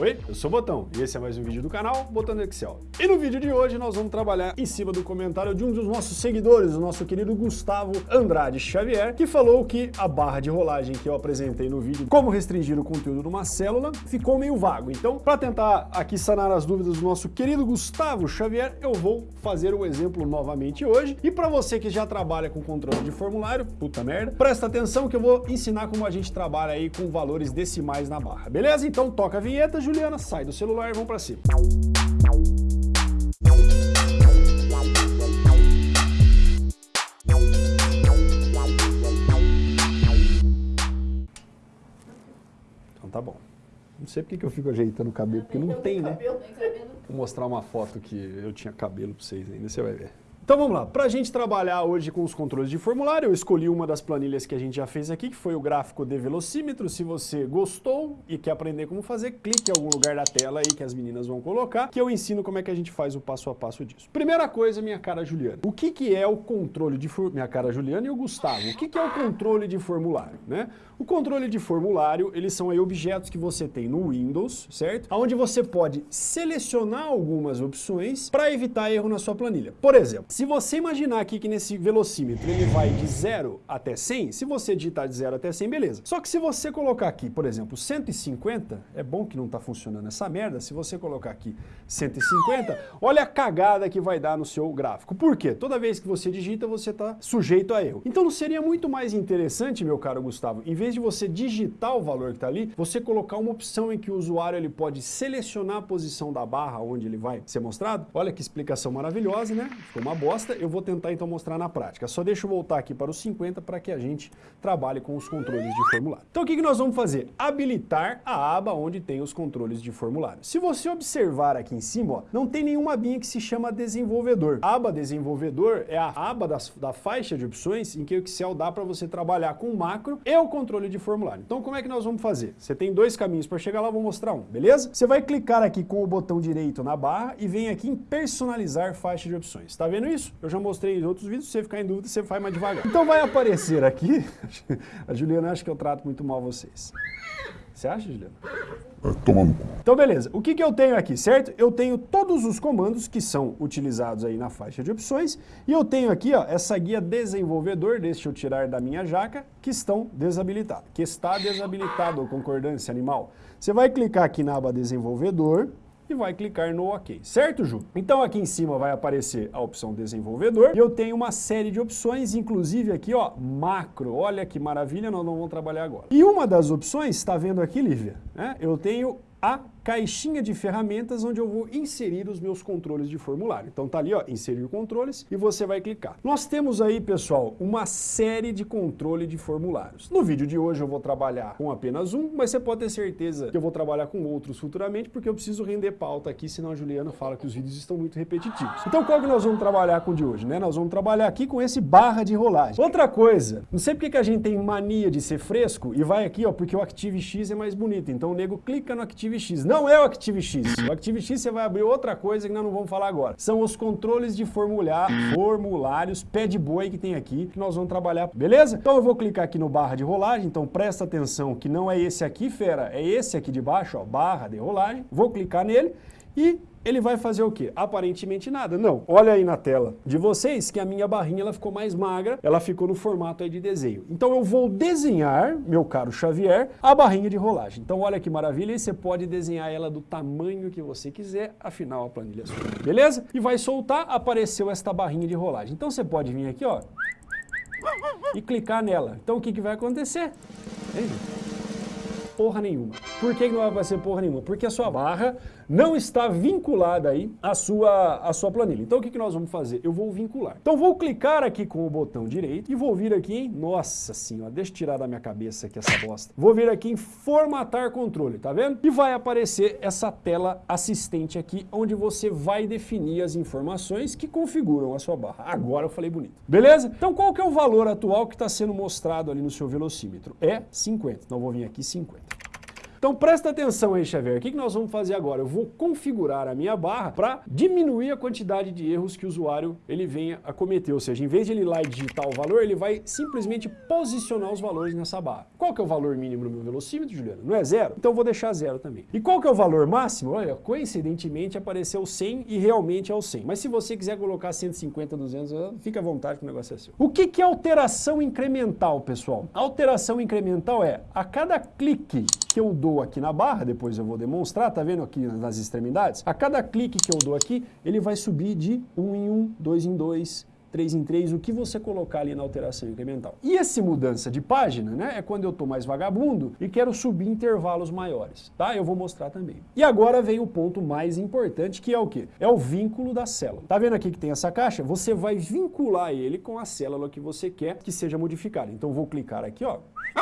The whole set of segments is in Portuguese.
Oi, eu sou o Botão e esse é mais um vídeo do canal Botando Excel. E no vídeo de hoje nós vamos trabalhar em cima do comentário de um dos nossos seguidores, o nosso querido Gustavo Andrade Xavier, que falou que a barra de rolagem que eu apresentei no vídeo, como restringir o conteúdo numa célula, ficou meio vago. Então, para tentar aqui sanar as dúvidas do nosso querido Gustavo Xavier, eu vou fazer o exemplo novamente hoje. E para você que já trabalha com controle de formulário, puta merda, presta atenção que eu vou ensinar como a gente trabalha aí com valores decimais na barra, beleza? Então toca a vinheta, Juliana, sai do celular e vamos para cima. Então tá bom. Não sei porque que eu fico ajeitando o cabelo, porque não tem, né? Vou mostrar uma foto que eu tinha cabelo para vocês ainda, você vai ver. Então vamos lá, para a gente trabalhar hoje com os controles de formulário, eu escolhi uma das planilhas que a gente já fez aqui, que foi o gráfico de velocímetro. Se você gostou e quer aprender como fazer, clique em algum lugar da tela aí que as meninas vão colocar, que eu ensino como é que a gente faz o passo a passo disso. Primeira coisa, minha cara Juliana, o que, que é o controle de formulário? Minha cara Juliana e o Gustavo, o que, que é o controle de formulário, né? O controle de formulário, eles são aí objetos que você tem no Windows, certo? Onde você pode selecionar algumas opções para evitar erro na sua planilha. Por exemplo, se você imaginar aqui que nesse velocímetro ele vai de 0 até 100, se você digitar de 0 até 100, beleza. Só que se você colocar aqui, por exemplo, 150, é bom que não está funcionando essa merda, se você colocar aqui 150, olha a cagada que vai dar no seu gráfico. Por quê? Toda vez que você digita, você está sujeito a erro. Então não seria muito mais interessante, meu caro Gustavo, em vez de você digitar o valor que está ali, você colocar uma opção em que o usuário ele pode selecionar a posição da barra onde ele vai ser mostrado? Olha que explicação maravilhosa, né? Ficou uma boa eu vou tentar então mostrar na prática. Só deixa eu voltar aqui para os 50 para que a gente trabalhe com os controles de formulário. Então o que, que nós vamos fazer? Habilitar a aba onde tem os controles de formulário. Se você observar aqui em cima, ó, não tem nenhuma abinha que se chama desenvolvedor. A aba desenvolvedor é a aba das, da faixa de opções em que o Excel dá para você trabalhar com o macro e o controle de formulário. Então como é que nós vamos fazer? Você tem dois caminhos para chegar lá, vou mostrar um, beleza? Você vai clicar aqui com o botão direito na barra e vem aqui em personalizar faixa de opções. Tá vendo isso? Isso. Eu já mostrei em outros vídeos, se você ficar em dúvida, você faz mais devagar. Então vai aparecer aqui, a Juliana acha que eu trato muito mal vocês. Você acha, Juliana? É, tomando. Então, beleza. O que, que eu tenho aqui, certo? Eu tenho todos os comandos que são utilizados aí na faixa de opções e eu tenho aqui, ó, essa guia desenvolvedor, deixa eu tirar da minha jaca, que estão desabilitados, que está desabilitado, concordância animal. Você vai clicar aqui na aba desenvolvedor, e vai clicar no OK, certo, Ju? Então aqui em cima vai aparecer a opção desenvolvedor e eu tenho uma série de opções, inclusive aqui, ó, macro. Olha que maravilha, nós não vamos trabalhar agora. E uma das opções, está vendo aqui, Lívia? Né? Eu tenho a caixinha de ferramentas onde eu vou inserir os meus controles de formulário. Então tá ali, ó, inserir controles e você vai clicar. Nós temos aí, pessoal, uma série de controle de formulários. No vídeo de hoje eu vou trabalhar com apenas um, mas você pode ter certeza que eu vou trabalhar com outros futuramente, porque eu preciso render pauta aqui, senão a Juliana fala que os vídeos estão muito repetitivos. Então qual que nós vamos trabalhar com o de hoje, né? Nós vamos trabalhar aqui com esse barra de rolagem. Outra coisa, não sei porque que a gente tem mania de ser fresco e vai aqui, ó, porque o ActiveX é mais bonito. Então o nego clica no ActiveX. Não não é o ActiveX. O ActiveX você vai abrir outra coisa que nós não vamos falar agora. São os controles de formular, formulários, pé de boi que tem aqui, que nós vamos trabalhar, beleza? Então eu vou clicar aqui no barra de rolagem, então presta atenção que não é esse aqui, fera, é esse aqui de baixo, ó, barra de rolagem. Vou clicar nele e ele vai fazer o quê? Aparentemente nada. Não. Olha aí na tela de vocês que a minha barrinha ela ficou mais magra, ela ficou no formato aí de desenho. Então eu vou desenhar, meu caro Xavier, a barrinha de rolagem. Então olha que maravilha, e você pode desenhar ela do tamanho que você quiser, afinal a planilha é sua. Beleza? E vai soltar, apareceu esta barrinha de rolagem. Então você pode vir aqui, ó, e clicar nela. Então o que, que vai acontecer? Porra nenhuma. Por que não vai aparecer porra nenhuma? Porque a sua barra não está vinculada aí à sua, à sua planilha. Então o que, que nós vamos fazer? Eu vou vincular. Então vou clicar aqui com o botão direito e vou vir aqui em... Nossa senhora, deixa eu tirar da minha cabeça aqui essa bosta. Vou vir aqui em formatar controle, tá vendo? E vai aparecer essa tela assistente aqui, onde você vai definir as informações que configuram a sua barra. Agora eu falei bonito. Beleza? Então qual que é o valor atual que está sendo mostrado ali no seu velocímetro? É 50. Então vou vir aqui 50. Então presta atenção aí, Xavier, o que nós vamos fazer agora? Eu vou configurar a minha barra para diminuir a quantidade de erros que o usuário ele venha a cometer, ou seja, em vez de ele ir lá e digitar o valor, ele vai simplesmente posicionar os valores nessa barra. Qual que é o valor mínimo no meu velocímetro, Juliana? Não é zero? Então vou deixar zero também. E qual que é o valor máximo? Olha, coincidentemente apareceu 100 e realmente é o 100. Mas se você quiser colocar 150, 200, fica à vontade que o negócio é seu. O que, que é alteração incremental, pessoal? Alteração incremental é, a cada clique que eu dou aqui na barra, depois eu vou demonstrar, tá vendo aqui nas extremidades? A cada clique que eu dou aqui, ele vai subir de 1 em 1, 2 em 2, 3 em 3, o que você colocar ali na alteração incremental. E essa mudança de página, né, é quando eu estou mais vagabundo e quero subir intervalos maiores, tá? Eu vou mostrar também. E agora vem o ponto mais importante, que é o quê? É o vínculo da célula. Tá vendo aqui que tem essa caixa? Você vai vincular ele com a célula que você quer que seja modificada. Então vou clicar aqui, ó,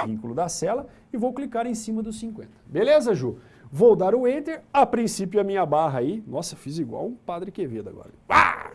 vínculo da célula, e vou clicar em cima dos 50. Beleza, Ju? Vou dar o Enter, a princípio a minha barra aí, nossa, fiz igual um Padre Quevedo agora. Ah!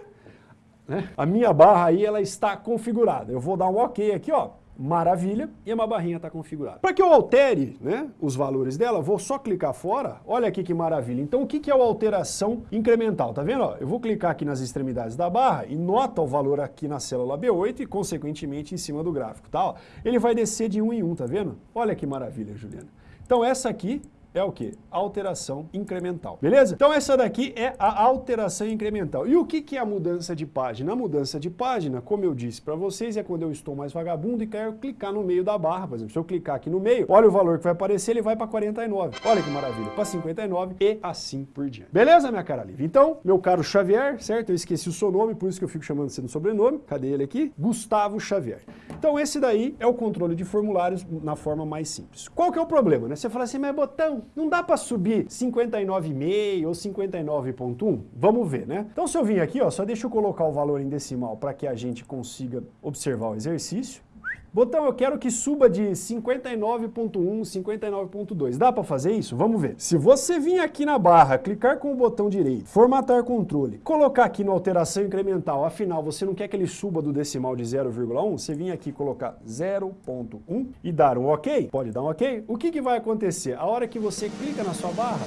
Né? A minha barra aí, ela está configurada. Eu vou dar um OK aqui, ó. Maravilha, e a minha barrinha está configurada. Para que eu altere né, os valores dela, vou só clicar fora, olha aqui que maravilha. Então o que, que é a alteração incremental? Tá vendo? Ó, eu vou clicar aqui nas extremidades da barra e nota o valor aqui na célula B8 e consequentemente em cima do gráfico, tá? Ó, ele vai descer de um em um, tá vendo? Olha que maravilha, Juliana. Então essa aqui é o que? Alteração incremental. Beleza? Então essa daqui é a alteração incremental. E o que, que é a mudança de página? A mudança de página, como eu disse para vocês, é quando eu estou mais vagabundo e quero clicar no meio da barra. Por exemplo, se eu clicar aqui no meio, olha o valor que vai aparecer, ele vai para 49. Olha que maravilha, para 59 e assim por diante. Beleza, minha cara livre? Então, meu caro Xavier, certo? Eu esqueci o seu nome, por isso que eu fico chamando você no sobrenome. Cadê ele aqui? Gustavo Xavier. Então esse daí é o controle de formulários na forma mais simples. Qual que é o problema, né? Você fala assim, mas botão, não dá para subir 59,5 ou 59.1? Vamos ver, né? Então se eu vim aqui, ó, só deixa eu colocar o valor em decimal para que a gente consiga observar o exercício. Botão, eu quero que suba de 59.1, 59.2. Dá para fazer isso? Vamos ver. Se você vir aqui na barra, clicar com o botão direito, formatar controle, colocar aqui no alteração incremental, afinal você não quer que ele suba do decimal de 0,1, você vir aqui colocar 0.1 e dar um OK, pode dar um OK, o que, que vai acontecer? A hora que você clica na sua barra,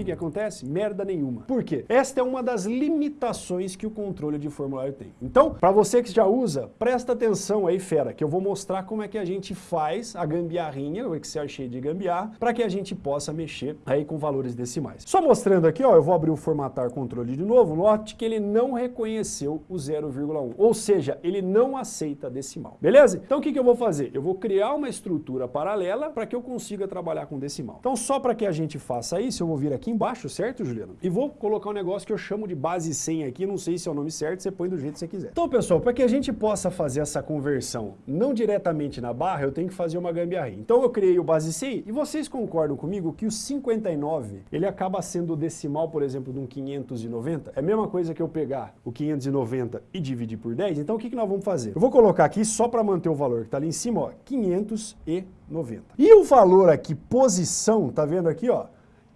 que, que acontece? Merda nenhuma. Por quê? Esta é uma das limitações que o controle de formulário tem. Então, para você que já usa, presta atenção aí, fera, que eu vou mostrar como é que a gente faz a gambiarrinha, o Excel cheio de gambiarra, para que a gente possa mexer aí com valores decimais. Só mostrando aqui, ó, eu vou abrir o formatar controle de novo, note que ele não reconheceu o 0,1, ou seja, ele não aceita decimal. Beleza? Então o que, que eu vou fazer? Eu vou criar uma estrutura paralela para que eu consiga trabalhar com decimal. Então só para que a gente faça isso, eu vou vir aqui embaixo, certo, Juliano? E vou colocar um negócio que eu chamo de base 100 aqui, não sei se é o nome certo, você põe do jeito que você quiser. Então, pessoal, para que a gente possa fazer essa conversão não diretamente na barra, eu tenho que fazer uma gambiarra. Então eu criei o base 100 e vocês concordam comigo que o 59, ele acaba sendo o decimal, por exemplo, de um 590? É a mesma coisa que eu pegar o 590 e dividir por 10? Então o que, que nós vamos fazer? Eu vou colocar aqui só para manter o valor que está ali em cima, ó, 590. E o valor aqui, posição, tá vendo aqui, ó?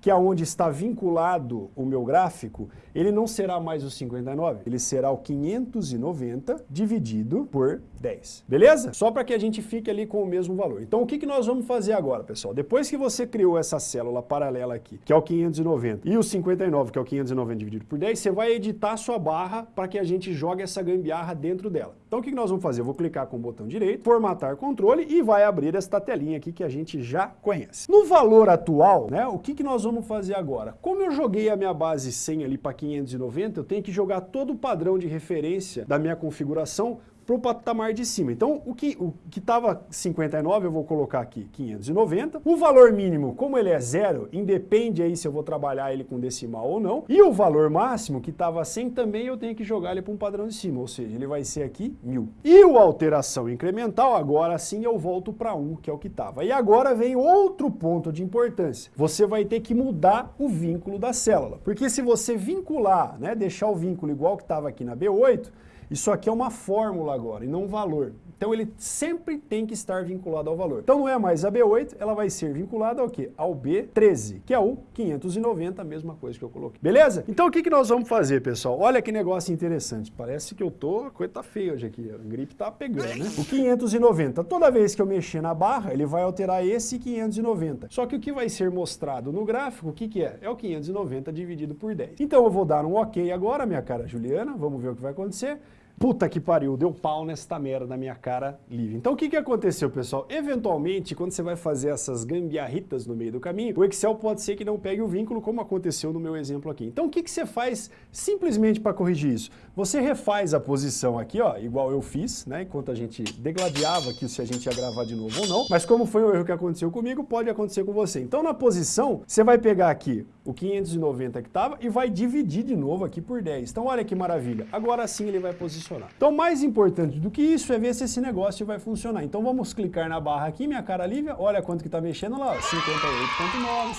Que é onde está vinculado o meu gráfico, ele não será mais o 59, ele será o 590 dividido por 10. Beleza? Só para que a gente fique ali com o mesmo valor. Então o que, que nós vamos fazer agora, pessoal? Depois que você criou essa célula paralela aqui, que é o 590, e o 59, que é o 590 dividido por 10, você vai editar a sua barra para que a gente jogue essa gambiarra dentro dela. Então o que, nós vamos fazer? Eu vou clicar com o botão direito, formatar controle e vai abrir esta telinha aqui que a gente já conhece. No valor atual, né, o que, que nós vamos fazer agora? Como eu joguei a minha base 100 ali para 590, eu tenho que jogar todo o padrão de referência da minha configuração para o patamar de cima. Então, o que o que estava 59, eu vou colocar aqui 590. O valor mínimo, como ele é zero, independe aí se eu vou trabalhar ele com decimal ou não. E o valor máximo, que estava 100, também eu tenho que jogar ele para um padrão de cima, ou seja, ele vai ser aqui 1000. E o alteração incremental, agora sim eu volto para 1, que é o que estava. E agora vem outro ponto de importância. Você vai ter que mudar o vínculo da célula. Porque se você vincular, né, deixar o vínculo igual que estava aqui na B8, isso aqui é uma fórmula agora e não um valor. Então ele sempre tem que estar vinculado ao valor. Então não é mais a B8, ela vai ser vinculada ao quê? Ao B13, que é o 590, a mesma coisa que eu coloquei. Beleza? Então o que, que nós vamos fazer, pessoal? Olha que negócio interessante. Parece que eu tô... A coisa tá feia hoje aqui. A gripe tá pegando, né? O 590, toda vez que eu mexer na barra, ele vai alterar esse 590. Só que o que vai ser mostrado no gráfico, o que, que é? É o 590 dividido por 10. Então eu vou dar um OK agora, minha cara Juliana. Vamos ver o que vai acontecer. Puta que pariu, deu pau nesta merda na minha cara livre. Então o que, que aconteceu, pessoal? Eventualmente, quando você vai fazer essas gambiarritas no meio do caminho, o Excel pode ser que não pegue o vínculo, como aconteceu no meu exemplo aqui. Então o que, que você faz simplesmente para corrigir isso? Você refaz a posição aqui, ó, igual eu fiz, né? Enquanto a gente degladiava aqui se a gente ia gravar de novo ou não. Mas como foi um erro que aconteceu comigo, pode acontecer com você. Então na posição, você vai pegar aqui o 590 que estava e vai dividir de novo aqui por 10. Então olha que maravilha. Agora sim ele vai posicionar. Então mais importante do que isso é ver se esse negócio vai funcionar. Então vamos clicar na barra aqui, minha cara Lívia, olha quanto que está mexendo lá, 58.9,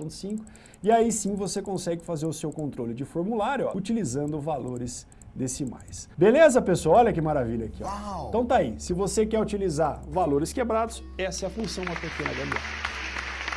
58.5. E aí sim você consegue fazer o seu controle de formulário ó, utilizando valores decimais. Beleza, pessoal? Olha que maravilha aqui. Ó. Então tá aí. Se você quer utilizar valores quebrados, essa é a função uma pequena gambiarra.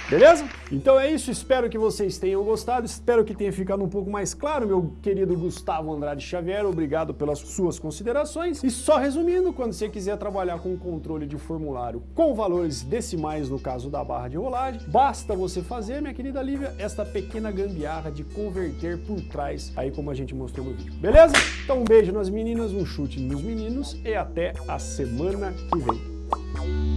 Beleza? Então é isso, espero que vocês tenham gostado, espero que tenha ficado um pouco mais claro, meu querido Gustavo Andrade Xavier, obrigado pelas suas considerações. E só resumindo, quando você quiser trabalhar com controle de formulário com valores decimais, no caso da barra de rolagem, basta você fazer, minha querida Lívia, esta pequena gambiarra de converter por trás, aí como a gente mostrou no vídeo. Beleza? Então um beijo nas meninas, um chute nos meninos e até a semana que vem.